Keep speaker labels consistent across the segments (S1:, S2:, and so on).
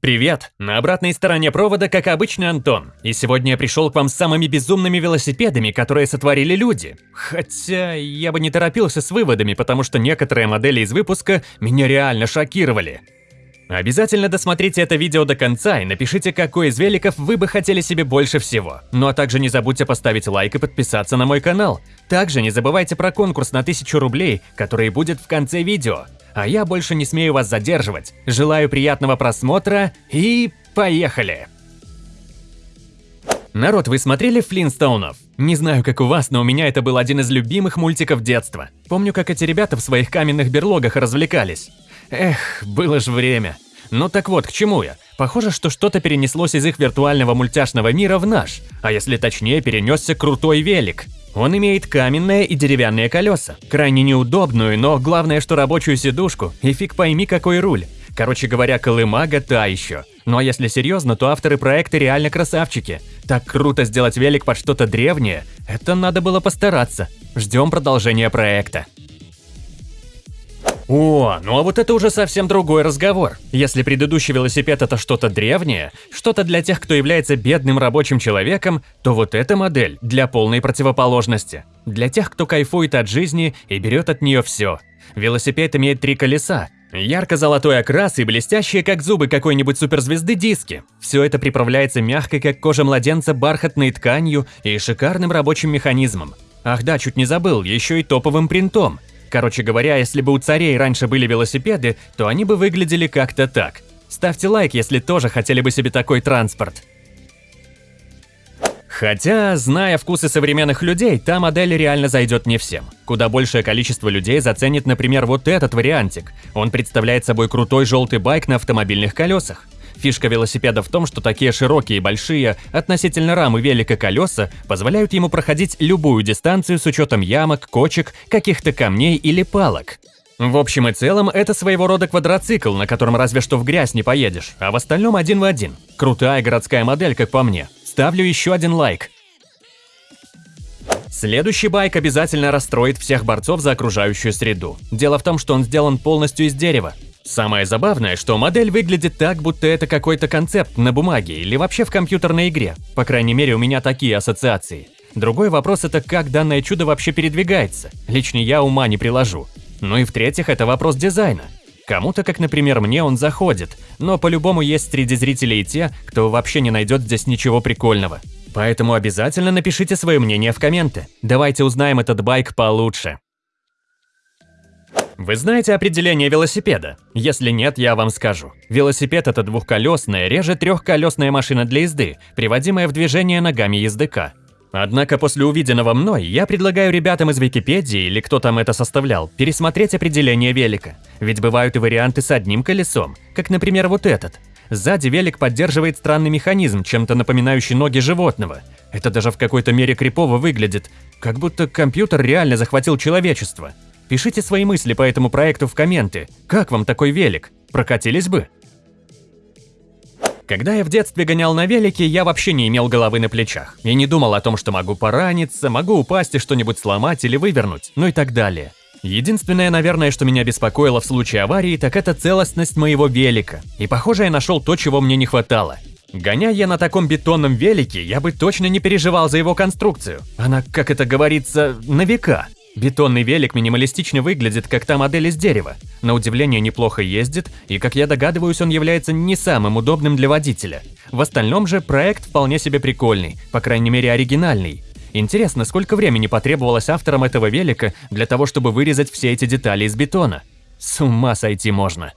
S1: Привет! На обратной стороне провода, как обычно, Антон. И сегодня я пришел к вам с самыми безумными велосипедами, которые сотворили люди. Хотя я бы не торопился с выводами, потому что некоторые модели из выпуска меня реально шокировали. Обязательно досмотрите это видео до конца и напишите, какой из великов вы бы хотели себе больше всего. Ну а также не забудьте поставить лайк и подписаться на мой канал. Также не забывайте про конкурс на 1000 рублей, который будет в конце видео. А я больше не смею вас задерживать. Желаю приятного просмотра и поехали! Народ, вы смотрели Флинстоунов? Не знаю, как у вас, но у меня это был один из любимых мультиков детства. Помню, как эти ребята в своих каменных берлогах развлекались. Эх, было ж время. Ну так вот, к чему я? Похоже, что что-то перенеслось из их виртуального мультяшного мира в наш, а если точнее, перенесся крутой велик. Он имеет каменные и деревянные колеса, крайне неудобную, но главное, что рабочую сидушку, и фиг пойми какой руль. Короче говоря, колымага та еще. Ну а если серьезно, то авторы проекта реально красавчики. Так круто сделать велик под что-то древнее, это надо было постараться. Ждем продолжения проекта. О, ну а вот это уже совсем другой разговор. Если предыдущий велосипед это что-то древнее, что-то для тех, кто является бедным рабочим человеком, то вот эта модель для полной противоположности. Для тех, кто кайфует от жизни и берет от нее все. Велосипед имеет три колеса, Ярко-золотой окрас и блестящие, как зубы какой-нибудь суперзвезды, диски. Все это приправляется мягкой, как кожа младенца, бархатной тканью и шикарным рабочим механизмом. Ах да, чуть не забыл, еще и топовым принтом. Короче говоря, если бы у царей раньше были велосипеды, то они бы выглядели как-то так. Ставьте лайк, если тоже хотели бы себе такой транспорт. Хотя, зная вкусы современных людей, та модель реально зайдет не всем. Куда большее количество людей заценит, например, вот этот вариантик. Он представляет собой крутой желтый байк на автомобильных колесах. Фишка велосипеда в том, что такие широкие и большие, относительно рамы велика колеса, позволяют ему проходить любую дистанцию с учетом ямок, кочек, каких-то камней или палок. В общем и целом, это своего рода квадроцикл, на котором разве что в грязь не поедешь, а в остальном один в один. Крутая городская модель, как по мне. Ставлю еще один лайк. Следующий байк обязательно расстроит всех борцов за окружающую среду. Дело в том, что он сделан полностью из дерева. Самое забавное, что модель выглядит так, будто это какой-то концепт на бумаге или вообще в компьютерной игре. По крайней мере, у меня такие ассоциации. Другой вопрос это как данное чудо вообще передвигается. Лично я ума не приложу. Ну и в-третьих, это вопрос дизайна. Кому-то, как, например, мне, он заходит, но по-любому есть среди зрителей те, кто вообще не найдет здесь ничего прикольного. Поэтому обязательно напишите свое мнение в комменты. Давайте узнаем этот байк получше. Вы знаете определение велосипеда? Если нет, я вам скажу. Велосипед – это двухколесная, реже трехколесная машина для езды, приводимая в движение ногами ездока. Однако после увиденного мной я предлагаю ребятам из Википедии или кто там это составлял пересмотреть определение велика. Ведь бывают и варианты с одним колесом, как, например, вот этот. Сзади велик поддерживает странный механизм, чем-то напоминающий ноги животного. Это даже в какой-то мере крипово выглядит, как будто компьютер реально захватил человечество. Пишите свои мысли по этому проекту в комменты. Как вам такой велик? Прокатились бы? Когда я в детстве гонял на велике, я вообще не имел головы на плечах. И не думал о том, что могу пораниться, могу упасть и что-нибудь сломать или вывернуть, ну и так далее. Единственное, наверное, что меня беспокоило в случае аварии, так это целостность моего велика. И похоже, я нашел то, чего мне не хватало. Гоняя я на таком бетонном велике, я бы точно не переживал за его конструкцию. Она, как это говорится, на века. Бетонный велик минималистично выглядит, как та модель из дерева. На удивление неплохо ездит, и, как я догадываюсь, он является не самым удобным для водителя. В остальном же проект вполне себе прикольный, по крайней мере оригинальный. Интересно, сколько времени потребовалось авторам этого велика для того, чтобы вырезать все эти детали из бетона? С ума сойти можно.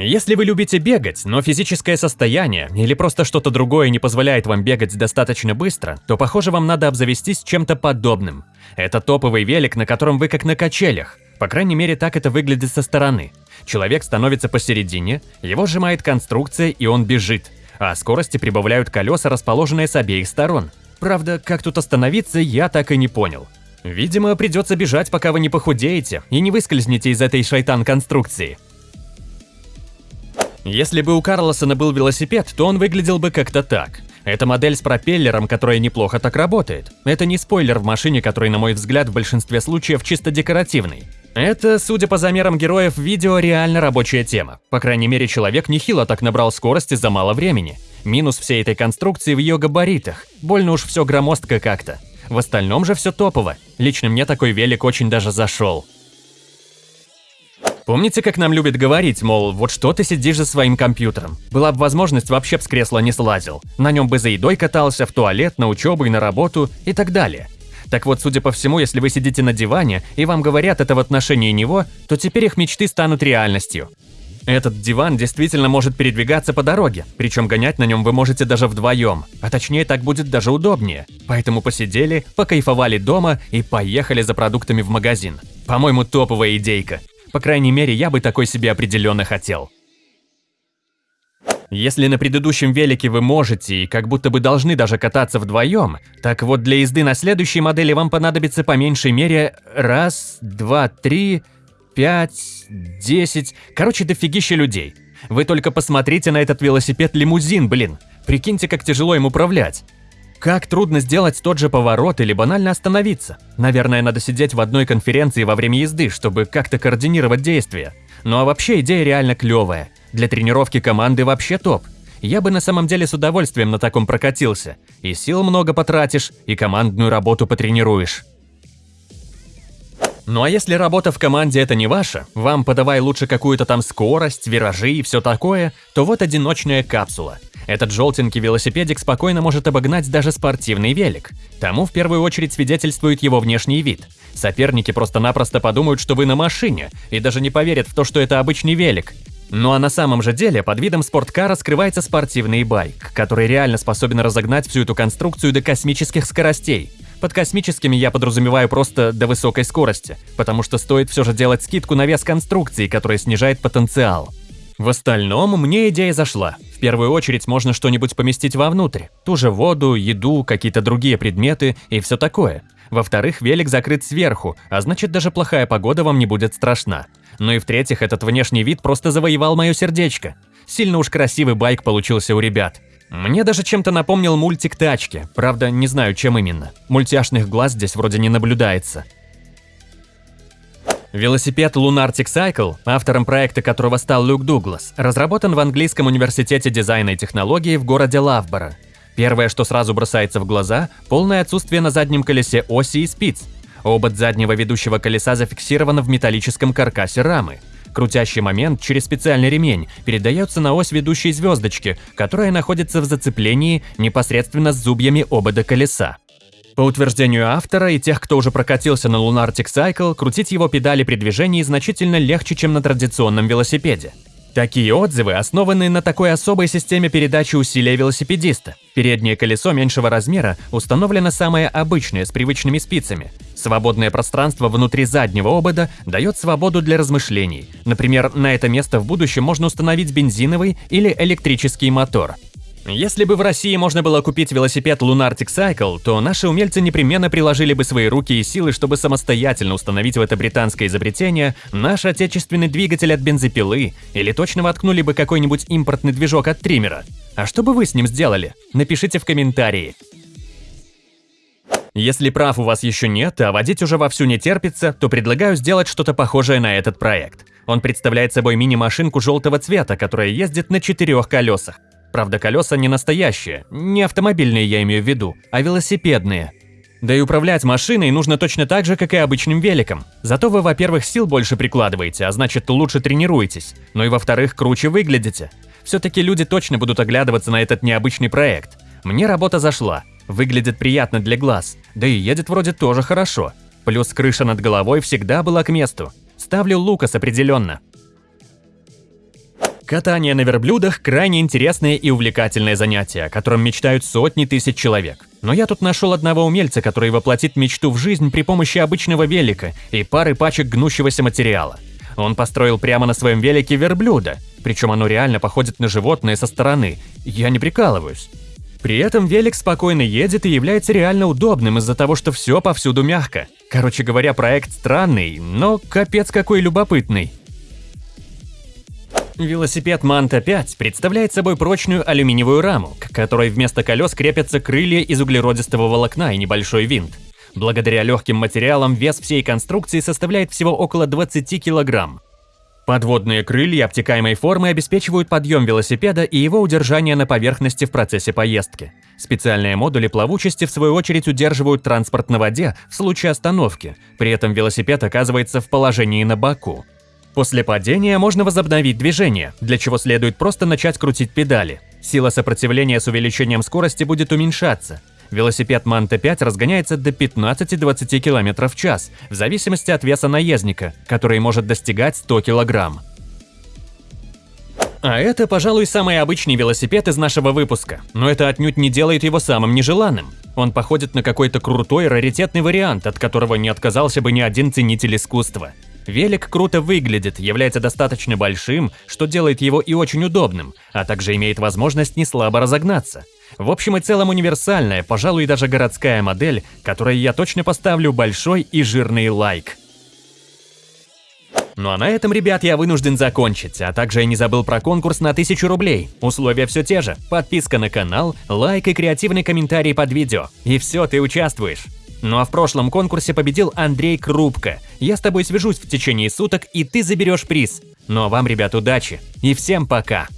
S1: Если вы любите бегать, но физическое состояние или просто что-то другое не позволяет вам бегать достаточно быстро, то, похоже, вам надо обзавестись чем-то подобным. Это топовый велик, на котором вы как на качелях. По крайней мере, так это выглядит со стороны. Человек становится посередине, его сжимает конструкция и он бежит, а скорости прибавляют колеса, расположенные с обеих сторон. Правда, как тут остановиться, я так и не понял. Видимо, придется бежать, пока вы не похудеете и не выскользнете из этой шайтан-конструкции. Если бы у Карлосона был велосипед, то он выглядел бы как-то так. Это модель с пропеллером, которая неплохо так работает. Это не спойлер в машине, который, на мой взгляд, в большинстве случаев чисто декоративный. Это, судя по замерам героев видео, реально рабочая тема. По крайней мере, человек нехило так набрал скорости за мало времени. Минус всей этой конструкции в ее габаритах. Больно уж все громоздко как-то. В остальном же все топово. Лично мне такой велик очень даже зашел. Помните, как нам любят говорить, мол, вот что ты сидишь за своим компьютером? Была бы возможность, вообще б с кресла не слазил. На нем бы за едой катался, в туалет, на учебу и на работу и так далее. Так вот, судя по всему, если вы сидите на диване и вам говорят это в отношении него, то теперь их мечты станут реальностью. Этот диван действительно может передвигаться по дороге, причем гонять на нем вы можете даже вдвоем, а точнее так будет даже удобнее. Поэтому посидели, покайфовали дома и поехали за продуктами в магазин. По-моему, топовая идейка. По крайней мере, я бы такой себе определенно хотел. Если на предыдущем велике вы можете и как будто бы должны даже кататься вдвоем, так вот для езды на следующей модели вам понадобится по меньшей мере раз, два, три, пять, десять, короче, дофигища людей. Вы только посмотрите на этот велосипед-лимузин, блин. Прикиньте, как тяжело им управлять. Как трудно сделать тот же поворот или банально остановиться. Наверное, надо сидеть в одной конференции во время езды, чтобы как-то координировать действия. Ну а вообще идея реально клевая. Для тренировки команды вообще топ. Я бы на самом деле с удовольствием на таком прокатился. И сил много потратишь, и командную работу потренируешь. Ну а если работа в команде это не ваша, вам подавай лучше какую-то там скорость, виражи и все такое, то вот одиночная капсула – этот желтенький велосипедик спокойно может обогнать даже спортивный велик. Тому в первую очередь свидетельствует его внешний вид. Соперники просто-напросто подумают, что вы на машине, и даже не поверят в то, что это обычный велик. Ну а на самом же деле под видом спорткара скрывается спортивный байк, который реально способен разогнать всю эту конструкцию до космических скоростей. Под космическими я подразумеваю просто до высокой скорости, потому что стоит все же делать скидку на вес конструкции, которая снижает потенциал. В остальном мне идея зашла. В первую очередь можно что-нибудь поместить вовнутрь. Ту же воду, еду, какие-то другие предметы и все такое. Во-вторых, велик закрыт сверху, а значит даже плохая погода вам не будет страшна. Ну и в-третьих, этот внешний вид просто завоевал мое сердечко. Сильно уж красивый байк получился у ребят. Мне даже чем-то напомнил мультик «Тачки», правда, не знаю, чем именно. Мультяшных глаз здесь вроде не наблюдается. Велосипед Lunartic Cycle, автором проекта которого стал Люк Дуглас, разработан в английском университете дизайна и технологий в городе Лавборо. Первое, что сразу бросается в глаза – полное отсутствие на заднем колесе оси и спиц. Обод заднего ведущего колеса зафиксирован в металлическом каркасе рамы. Крутящий момент через специальный ремень передается на ось ведущей звездочки, которая находится в зацеплении непосредственно с зубьями обода колеса. По утверждению автора и тех, кто уже прокатился на Lunartic Cycle, крутить его педали при движении значительно легче, чем на традиционном велосипеде. Такие отзывы основаны на такой особой системе передачи усилия велосипедиста. Переднее колесо меньшего размера установлено самое обычное, с привычными спицами. Свободное пространство внутри заднего обода дает свободу для размышлений. Например, на это место в будущем можно установить бензиновый или электрический мотор – если бы в России можно было купить велосипед Lunartic Cycle, то наши умельцы непременно приложили бы свои руки и силы, чтобы самостоятельно установить в это британское изобретение наш отечественный двигатель от бензопилы, или точно воткнули бы какой-нибудь импортный движок от триммера. А что бы вы с ним сделали? Напишите в комментарии. Если прав у вас еще нет, а водить уже вовсю не терпится, то предлагаю сделать что-то похожее на этот проект. Он представляет собой мини-машинку желтого цвета, которая ездит на четырех колесах. Правда, колеса не настоящие, не автомобильные я имею в виду, а велосипедные. Да и управлять машиной нужно точно так же, как и обычным великом. Зато вы, во-первых, сил больше прикладываете, а значит лучше тренируетесь. Ну и во-вторых, круче выглядите. Все-таки люди точно будут оглядываться на этот необычный проект. Мне работа зашла. Выглядит приятно для глаз. Да и едет вроде тоже хорошо. Плюс крыша над головой всегда была к месту. Ставлю Лукас определенно. Катание на верблюдах – крайне интересное и увлекательное занятие, о котором мечтают сотни тысяч человек. Но я тут нашел одного умельца, который воплотит мечту в жизнь при помощи обычного велика и пары пачек гнущегося материала. Он построил прямо на своем велике верблюда, причем оно реально походит на животное со стороны. Я не прикалываюсь. При этом велик спокойно едет и является реально удобным из-за того, что все повсюду мягко. Короче говоря, проект странный, но капец какой любопытный. Велосипед Манта 5 представляет собой прочную алюминиевую раму, к которой вместо колес крепятся крылья из углеродистого волокна и небольшой винт. Благодаря легким материалам вес всей конструкции составляет всего около 20 килограмм. Подводные крылья обтекаемой формы обеспечивают подъем велосипеда и его удержание на поверхности в процессе поездки. Специальные модули плавучести, в свою очередь, удерживают транспорт на воде в случае остановки, при этом велосипед оказывается в положении на боку. После падения можно возобновить движение, для чего следует просто начать крутить педали. Сила сопротивления с увеличением скорости будет уменьшаться, Велосипед Манта 5 разгоняется до 15-20 км в час, в зависимости от веса наездника, который может достигать 100 кг. А это, пожалуй, самый обычный велосипед из нашего выпуска, но это отнюдь не делает его самым нежеланным. Он походит на какой-то крутой раритетный вариант, от которого не отказался бы ни один ценитель искусства. Велик круто выглядит, является достаточно большим, что делает его и очень удобным, а также имеет возможность не слабо разогнаться. В общем и целом универсальная, пожалуй, даже городская модель, которой я точно поставлю большой и жирный лайк. Ну а на этом, ребят, я вынужден закончить, а также я не забыл про конкурс на 1000 рублей. Условия все те же. Подписка на канал, лайк и креативный комментарий под видео. И все, ты участвуешь. Ну а в прошлом конкурсе победил Андрей Крупко. Я с тобой свяжусь в течение суток, и ты заберешь приз. Ну а вам, ребят, удачи. И всем пока.